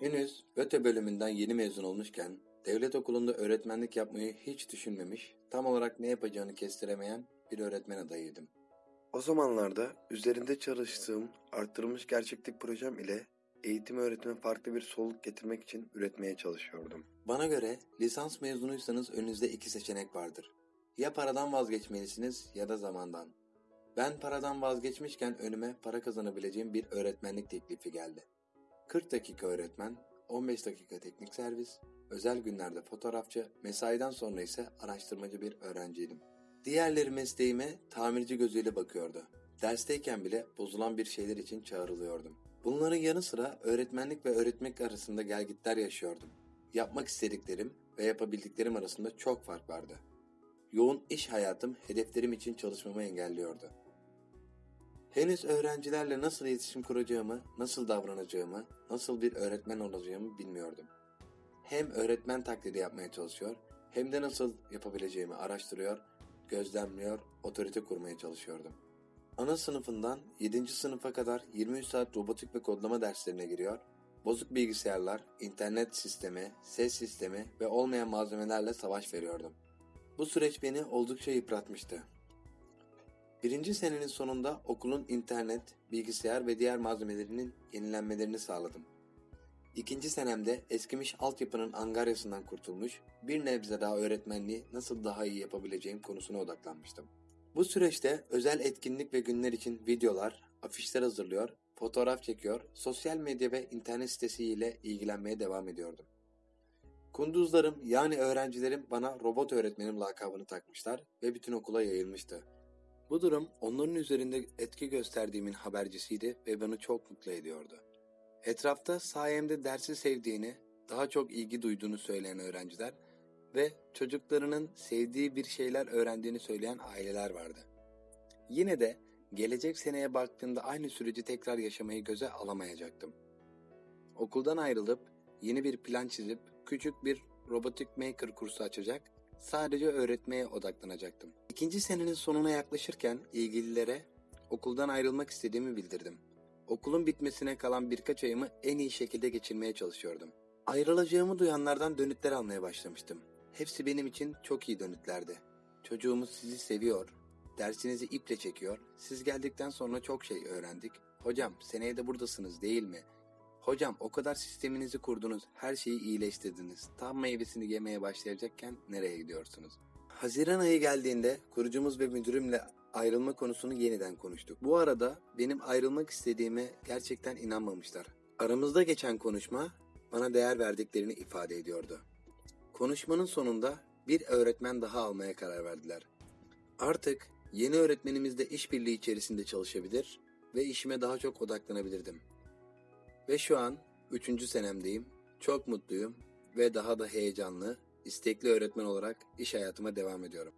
Henüz ÖTE bölümünden yeni mezun olmuşken devlet okulunda öğretmenlik yapmayı hiç düşünmemiş, tam olarak ne yapacağını kestiremeyen bir öğretmen adayıydım. O zamanlarda üzerinde çalıştığım arttırılmış gerçeklik projem ile eğitim öğretime farklı bir soluk getirmek için üretmeye çalışıyordum. Bana göre lisans mezunuysanız önünüzde iki seçenek vardır. Ya paradan vazgeçmelisiniz ya da zamandan. Ben paradan vazgeçmişken önüme para kazanabileceğim bir öğretmenlik teklifi geldi. 40 dakika öğretmen, 15 dakika teknik servis, özel günlerde fotoğrafçı, mesaiden sonra ise araştırmacı bir öğrenciydim. Diğerleri mesleğime tamirci gözüyle bakıyordu. Dersteyken bile bozulan bir şeyler için çağrılıyordum. Bunların yanı sıra öğretmenlik ve öğretmek arasında gelgitler yaşıyordum. Yapmak istediklerim ve yapabildiklerim arasında çok fark vardı. Yoğun iş hayatım hedeflerim için çalışmamı engelliyordu. Henüz öğrencilerle nasıl iletişim kuracağımı, nasıl davranacağımı, nasıl bir öğretmen olacağımı bilmiyordum. Hem öğretmen taklidi yapmaya çalışıyor, hem de nasıl yapabileceğimi araştırıyor, gözlemliyor, otorite kurmaya çalışıyordum. Ana sınıfından 7. sınıfa kadar 23 saat robotik ve kodlama derslerine giriyor, bozuk bilgisayarlar, internet sistemi, ses sistemi ve olmayan malzemelerle savaş veriyordum. Bu süreç beni oldukça yıpratmıştı. Birinci senenin sonunda okulun internet, bilgisayar ve diğer malzemelerinin yenilenmelerini sağladım. İkinci senemde eskimiş altyapının angaryasından kurtulmuş, bir nebze daha öğretmenliği nasıl daha iyi yapabileceğim konusuna odaklanmıştım. Bu süreçte özel etkinlik ve günler için videolar, afişler hazırlıyor, fotoğraf çekiyor, sosyal medya ve internet sitesiyle ilgilenmeye devam ediyordum. Kunduzlarım yani öğrencilerim bana robot öğretmenim lakabını takmışlar ve bütün okula yayılmıştı. Bu durum onların üzerinde etki gösterdiğimin habercisiydi ve beni çok mutlu ediyordu. Etrafta sayemde dersi sevdiğini, daha çok ilgi duyduğunu söyleyen öğrenciler ve çocuklarının sevdiği bir şeyler öğrendiğini söyleyen aileler vardı. Yine de gelecek seneye baktığımda aynı süreci tekrar yaşamayı göze alamayacaktım. Okuldan ayrılıp yeni bir plan çizip küçük bir robotik maker kursu açacak, sadece öğretmeye odaklanacaktım. İkinci senenin sonuna yaklaşırken ilgililere okuldan ayrılmak istediğimi bildirdim. Okulun bitmesine kalan birkaç ayımı en iyi şekilde geçirmeye çalışıyordum. Ayrılacağımı duyanlardan dönütler almaya başlamıştım. Hepsi benim için çok iyi dönütlerdi. Çocuğumuz sizi seviyor, dersinizi iple çekiyor, siz geldikten sonra çok şey öğrendik. Hocam seneye de buradasınız değil mi? Hocam o kadar sisteminizi kurdunuz, her şeyi iyileştirdiniz. Tam meyvesini yemeye başlayacakken nereye gidiyorsunuz? Haziran ayı geldiğinde kurucumuz ve müdürümle ayrılma konusunu yeniden konuştuk. Bu arada benim ayrılmak istediğime gerçekten inanmamışlar. Aramızda geçen konuşma bana değer verdiklerini ifade ediyordu. Konuşmanın sonunda bir öğretmen daha almaya karar verdiler. Artık yeni öğretmenimizle işbirliği içerisinde çalışabilir ve işime daha çok odaklanabilirdim. Ve şu an 3. senemdeyim. Çok mutluyum ve daha da heyecanlı, istekli öğretmen olarak iş hayatıma devam ediyorum.